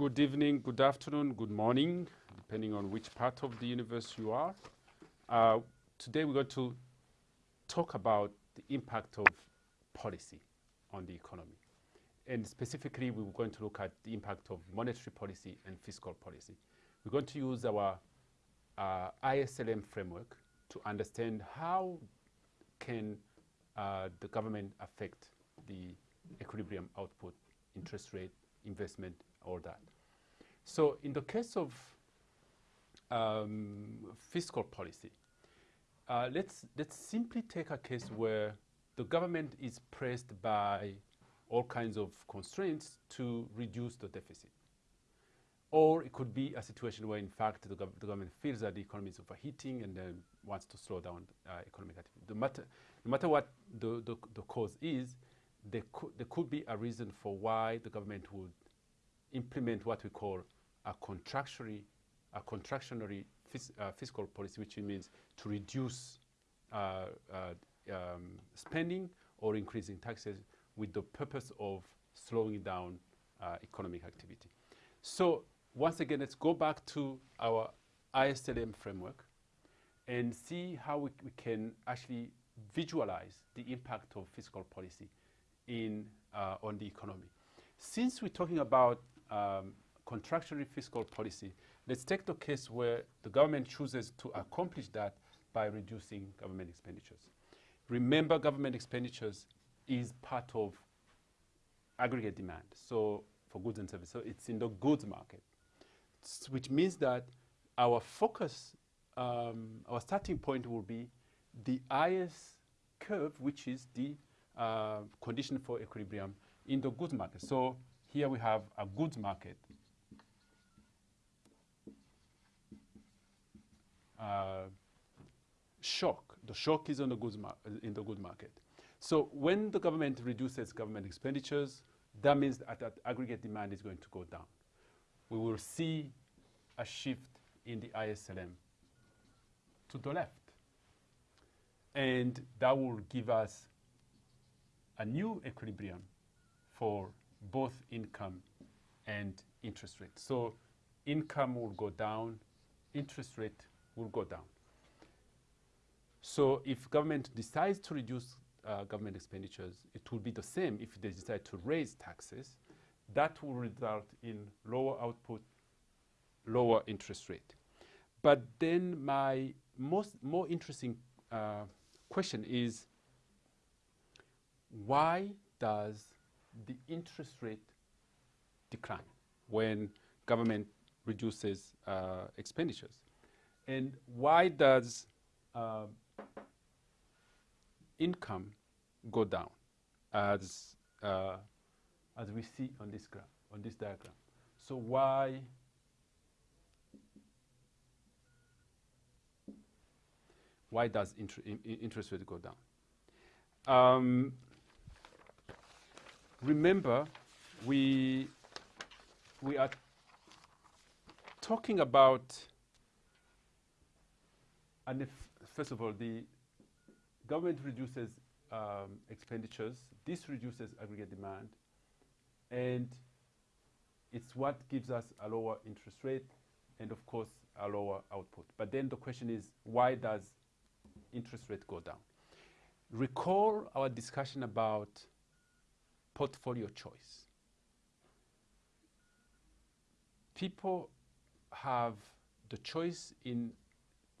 Good evening, good afternoon, good morning, depending on which part of the universe you are. Uh, today we're going to talk about the impact of policy on the economy. And specifically, we're going to look at the impact of monetary policy and fiscal policy. We're going to use our uh, ISLM framework to understand how can uh, the government affect the equilibrium output, interest rate, investment, all that. So in the case of um, fiscal policy, uh, let's, let's simply take a case where the government is pressed by all kinds of constraints to reduce the deficit. Or it could be a situation where, in fact, the, gov the government feels that the economy is overheating and then wants to slow down uh, economic activity. The matter, no matter what the, the, the cause is, there could, there could be a reason for why the government would implement what we call a contractionary, a contractionary fis uh, fiscal policy, which means to reduce uh, uh, um, spending or increasing taxes with the purpose of slowing down uh, economic activity. So once again, let's go back to our ISLM framework and see how we, we can actually visualize the impact of fiscal policy in, uh, on the economy. Since we're talking about um, contractionary fiscal policy, let's take the case where the government chooses to accomplish that by reducing government expenditures. Remember, government expenditures is part of aggregate demand, so for goods and services. So it's in the goods market, which means that our focus, um, our starting point will be the IS curve, which is the uh, condition for equilibrium in the goods market. So here we have a goods market. Uh, shock. The shock is on the goods in the goods market. So when the government reduces government expenditures, that means that, that aggregate demand is going to go down. We will see a shift in the ISLM to the left. And that will give us a new equilibrium for both income and interest rate. So income will go down, interest rate will go down. So if government decides to reduce uh, government expenditures, it will be the same if they decide to raise taxes. That will result in lower output, lower interest rate. But then my most more interesting uh, question is, why does the interest rate decline when government reduces uh, expenditures? And why does uh, income go down as, uh, as we see on this graph, on this diagram? So why why does inter interest rate go down? Um, remember, we, we are talking about, and if, first of all, the government reduces um, expenditures, this reduces aggregate demand, and it's what gives us a lower interest rate and of course a lower output. But then the question is, why does interest rate go down? Recall our discussion about portfolio choice. People have the choice in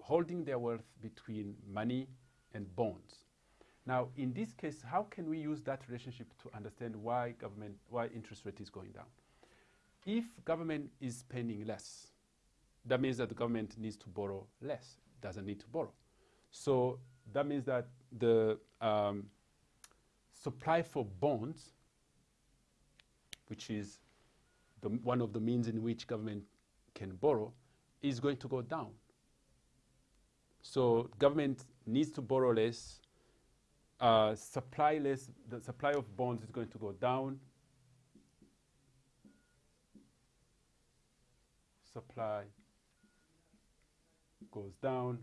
holding their wealth between money and bonds. Now, in this case, how can we use that relationship to understand why government, why interest rate is going down? If government is spending less, that means that the government needs to borrow less, doesn't need to borrow. So that means that the um, supply for bonds, which is the, one of the means in which government can borrow, is going to go down. So government needs to borrow less, uh, supply less, the supply of bonds is going to go down. Supply goes down,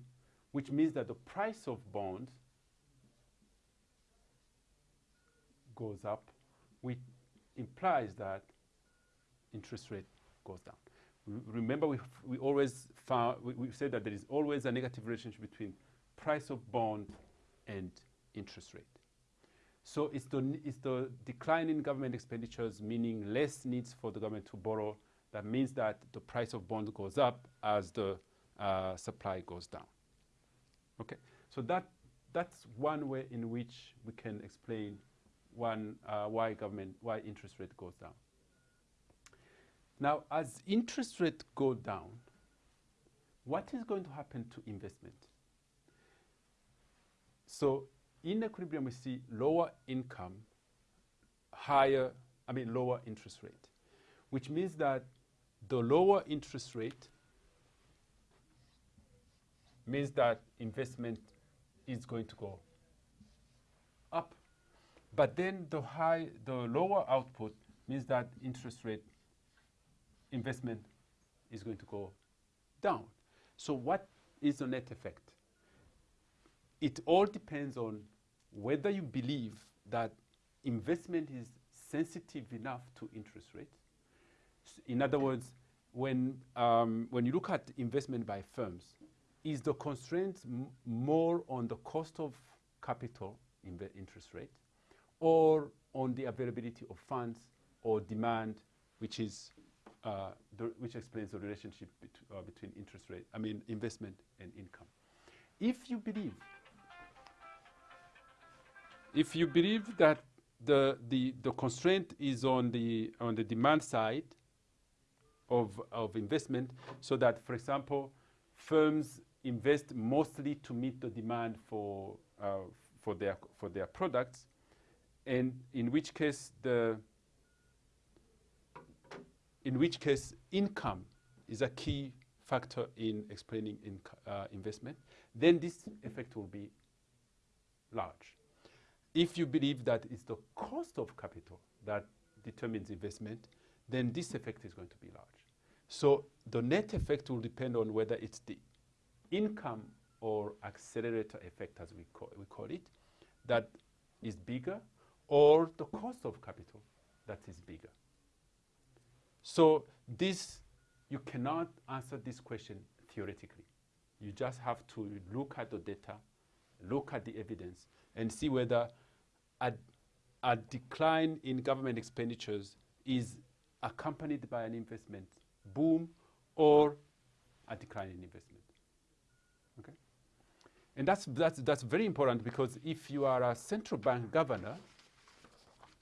which means that the price of bonds goes up, which implies that interest rate goes down. remember, we, we always found, we, we said that there is always a negative relationship between price of bond and interest rate. So it's the, it's the decline in government expenditures, meaning less needs for the government to borrow. That means that the price of bond goes up as the uh, supply goes down. Okay, so that, that's one way in which we can explain one, uh, why government, why interest rate goes down. Now, as interest rate go down, what is going to happen to investment? So in equilibrium, we see lower income, higher, I mean, lower interest rate, which means that the lower interest rate means that investment is going to go up. But then the high, the lower output means that interest rate investment is going to go down. So what is the net effect? It all depends on whether you believe that investment is sensitive enough to interest rates. In other words, when, um, when you look at investment by firms, is the constraint more on the cost of capital in the interest rate or on the availability of funds or demand, which is uh, the, which explains the relationship bet uh, between interest rate, I mean investment and income. If you believe, if you believe that the, the, the constraint is on the, on the demand side of, of investment, so that, for example, firms invest mostly to meet the demand for, uh, for, their, for their products, and in which case the in which case income is a key factor in explaining in, uh, investment, then this effect will be large. If you believe that it's the cost of capital that determines investment, then this effect is going to be large. So the net effect will depend on whether it's the income or accelerator effect, as we call, we call it, that is bigger, or the cost of capital that is bigger. So this, you cannot answer this question theoretically. You just have to look at the data, look at the evidence, and see whether a, a decline in government expenditures is accompanied by an investment boom or a decline in investment. Okay? And that's, that's, that's very important because if you are a central bank governor,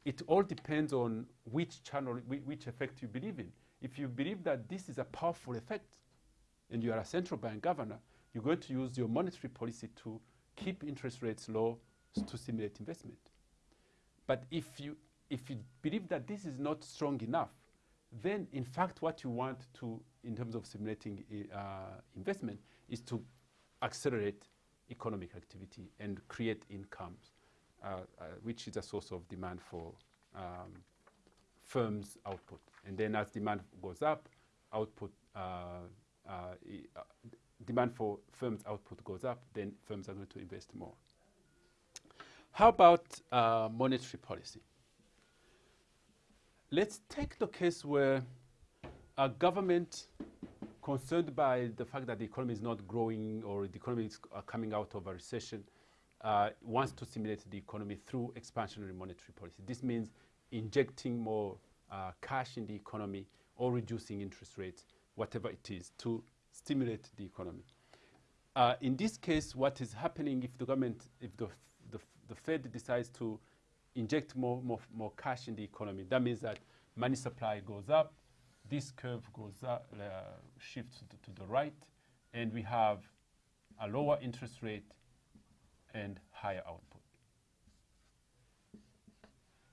it all depends on which channel, which effect you believe in. If you believe that this is a powerful effect and you are a central bank governor, you're going to use your monetary policy to keep interest rates low to stimulate investment. But if you, if you believe that this is not strong enough, then in fact what you want to, in terms of stimulating uh, investment, is to accelerate economic activity and create incomes which is a source of demand for um, firms' output. And then as demand goes up, output uh, demand for firms' output goes up, then firms are going to invest more. How about uh, monetary policy? Let's take the case where a government concerned by the fact that the economy is not growing or the economy is uh, coming out of a recession uh, wants to stimulate the economy through expansionary monetary policy. This means injecting more uh, cash in the economy or reducing interest rates, whatever it is, to stimulate the economy. Uh, in this case, what is happening if the government, if the, the, the Fed decides to inject more, more, more cash in the economy, that means that money supply goes up, this curve goes up, uh, shifts to, to the right, and we have a lower interest rate and higher output.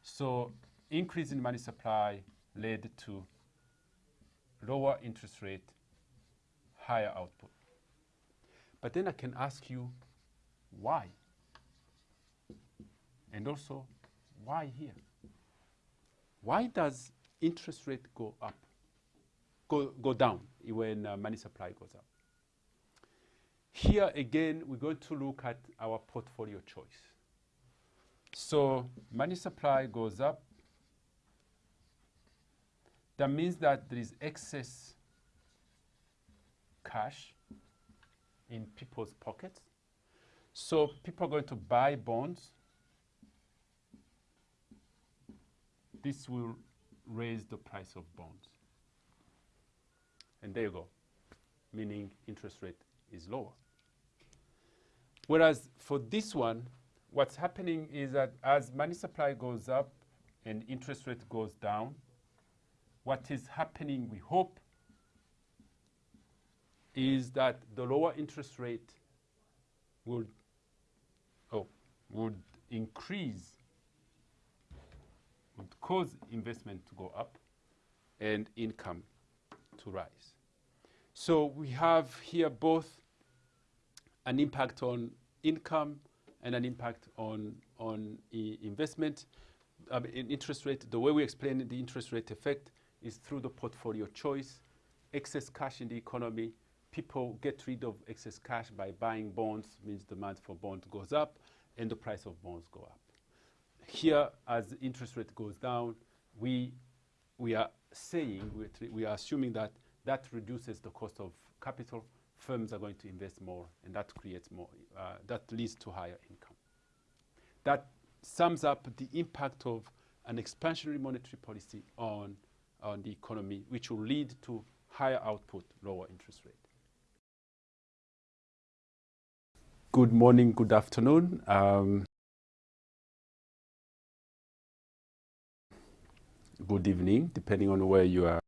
So increase in money supply led to lower interest rate, higher output. But then I can ask you why? And also, why here? Why does interest rate go up, go, go down when uh, money supply goes up? Here again, we're going to look at our portfolio choice. So money supply goes up. that means that there is excess cash in people's pockets. So people are going to buy bonds. This will raise the price of bonds. And there you go, meaning interest rate is lower. Whereas for this one, what's happening is that as money supply goes up and interest rate goes down, what is happening, we hope, is that the lower interest rate would, oh, would increase, would cause investment to go up and income to rise. So we have here both an impact on income and an impact on, on investment. Um, in interest rate, the way we explain the interest rate effect is through the portfolio choice, excess cash in the economy, people get rid of excess cash by buying bonds, means demand for bonds goes up, and the price of bonds go up. Here, as interest rate goes down, we, we are saying, we are assuming that that reduces the cost of capital, firms are going to invest more, and that creates more, uh, that leads to higher income. That sums up the impact of an expansionary monetary policy on, on the economy, which will lead to higher output, lower interest rate. Good morning, good afternoon. Um, good evening, depending on where you are